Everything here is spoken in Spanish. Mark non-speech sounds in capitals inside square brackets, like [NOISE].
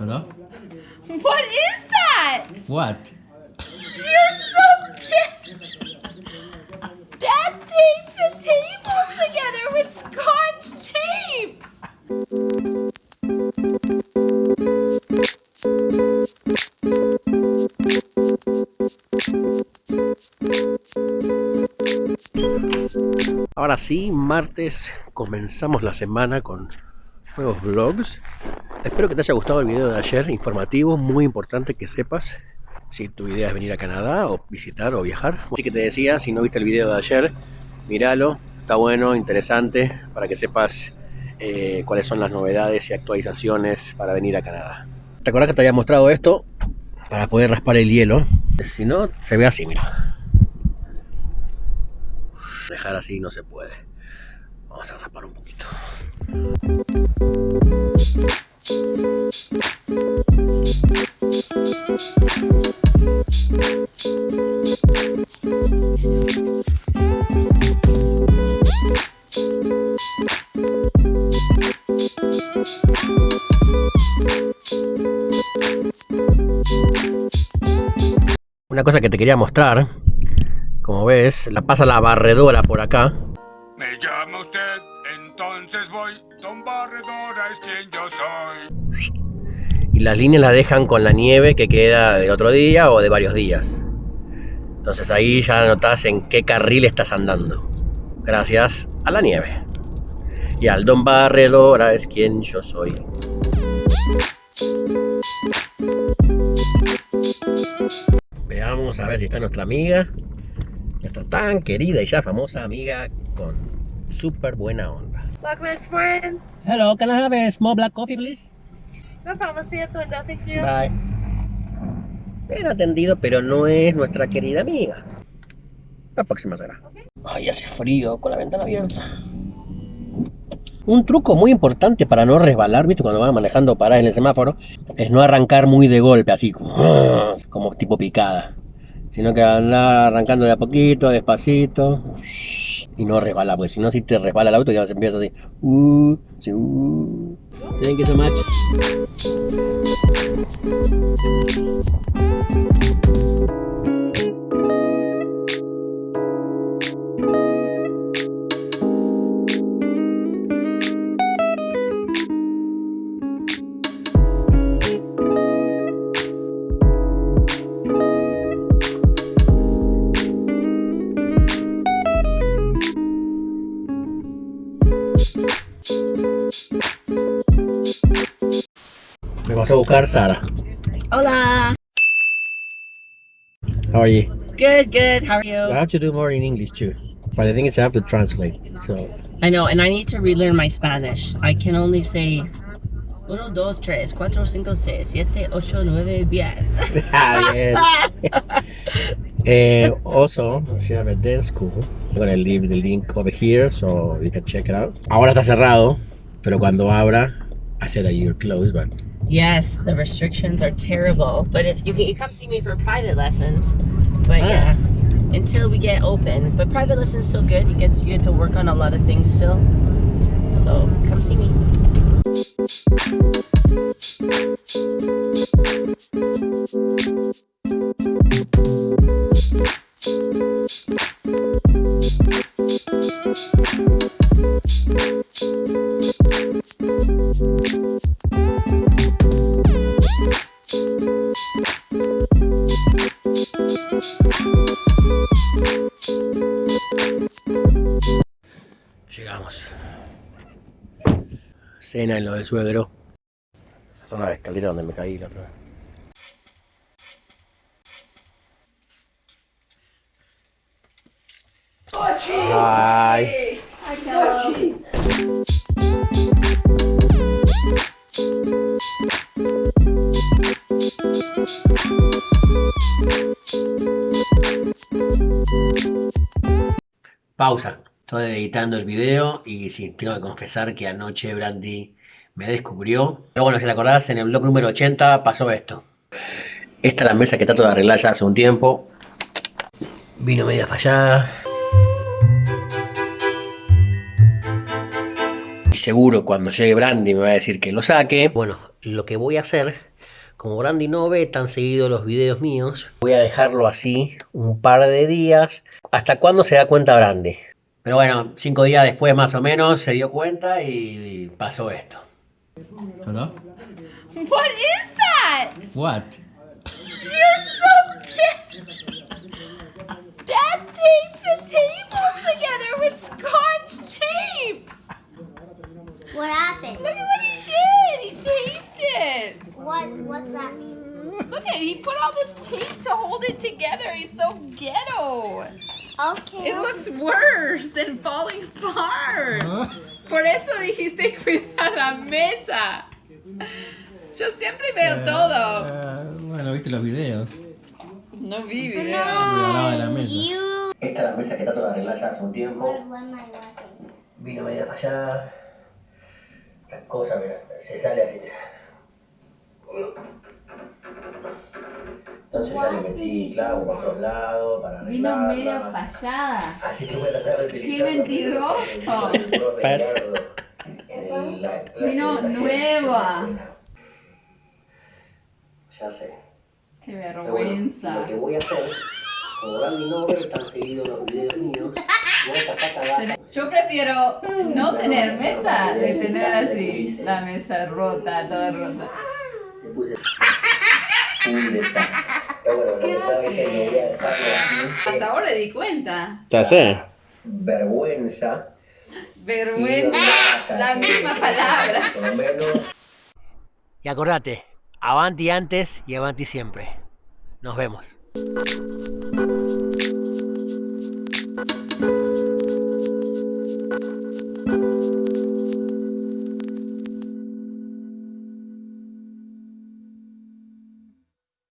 Hello? What is that? What? You're so cute. Dad taped the table together with scotch tape. Ahora sí, martes comenzamos la semana con nuevos vlogs. Espero que te haya gustado el video de ayer, informativo, muy importante que sepas si tu idea es venir a Canadá o visitar o viajar. Así que te decía, si no viste el video de ayer, míralo, está bueno, interesante, para que sepas eh, cuáles son las novedades y actualizaciones para venir a Canadá. ¿Te acuerdas que te había mostrado esto? Para poder raspar el hielo. Si no, se ve así, mira. Dejar así no se puede. Vamos a raspar un poquito. Una cosa que te quería mostrar, como ves, la pasa la barredora por acá. Me llama usted, entonces voy. Barredora es quien yo soy. y las líneas las dejan con la nieve que queda del otro día o de varios días. Entonces ahí ya notas en qué carril estás andando. Gracias a la nieve. Y al Don Barredora es quien yo soy. Veamos a ver si está nuestra amiga. Nuestra tan querida y ya famosa amiga con súper buena onda. Welcome friend. Hello, can I have a small black coffee, please? No problem. See you. Thank you. Bye. Bien atendido, pero no es nuestra querida amiga. La próxima será. Ay, hace frío con la ventana abierta. Un truco muy importante para no resbalar, ¿viste? Cuando van manejando paradas en el semáforo, es no arrancar muy de golpe, así como tipo picada. Sino que andar arrancando de a poquito, despacito. Y no resbalar, porque si no, si te resbala el auto, ya se empieza así. Uh, sí, uh. Thank you so much. A buscar Sara. Hola. How are you? Good, good. How are I you? have to do more in English too. But the thing is, I have to translate. So, I know, and I need to relearn my Spanish. I can only say uno, dos, tres, cuatro, cinco, seis, siete, ocho, nueve, [LAUGHS] bien. ah, yes. [LAUGHS] Eh, also, she have a dance school. I'm gonna leave the link over here so you can check it out. Ahora está cerrado, pero cuando abra, I said that you're closed, but Yes, the restrictions are terrible. But if you can, you come see me for private lessons. But Ah. yeah, until we get open. But private lessons still good. You get you get to work on a lot of things still. So come see me. Llegamos. Cena en lo del suegro. Zona de escalera donde me caí la otra vez. Hi. Pausa. Estoy editando el video y sí, tengo que confesar que anoche Brandy me descubrió. Pero bueno, si te acordás, en el blog número 80 pasó esto. Esta es la mesa que trato de arreglar ya hace un tiempo. Vino media fallada. Y seguro cuando llegue Brandy me va a decir que lo saque. Bueno, lo que voy a hacer Como Brandy no ve tan seguido los videos míos, voy a dejarlo así un par de días. ¿Hasta cuándo se da cuenta Brandy? Pero bueno, cinco días después más o menos se dio cuenta y pasó esto. Hello? What is that? What? You're so cute. Dad taped the table together with scotch tape. What happened? What What's that mean? Look at he put all this tape to hold it together. He's so ghetto. Okay. It looks worse than falling apart. Por eso dijiste [LAUGHS] cuidar la mesa. Yo siempre veo todo. Eh, bueno, viste los videos. No vi video. Me hablaba de la mesa. You. Esta es la mesa que trato de arreglar ya hace un tiempo. Vino media fallada. La cosa mira, se sale así. Entonces ya le metí clavo por todos lados para Vino arreglarla. medio fallada. Así que voy a tratar de utilizar. mentiroso! Vino Vino nueva. Ya sé. Qué bueno, lo que voy a hacer, como Brandy no ve tan seguido los videos míos, voy a tapar abajo. Yo prefiero no tener mesa de tener así la mesa rota, toda rota. Le puse un desastre. Pero bueno, lo que estaba diciendo, voy a dejarlo así. Hasta ahora me di cuenta. Ya sé. Vergüenza. Vergüenza, la misma palabra. Por lo menos. Y acordate, avanti antes y avanti siempre. Nos vemos.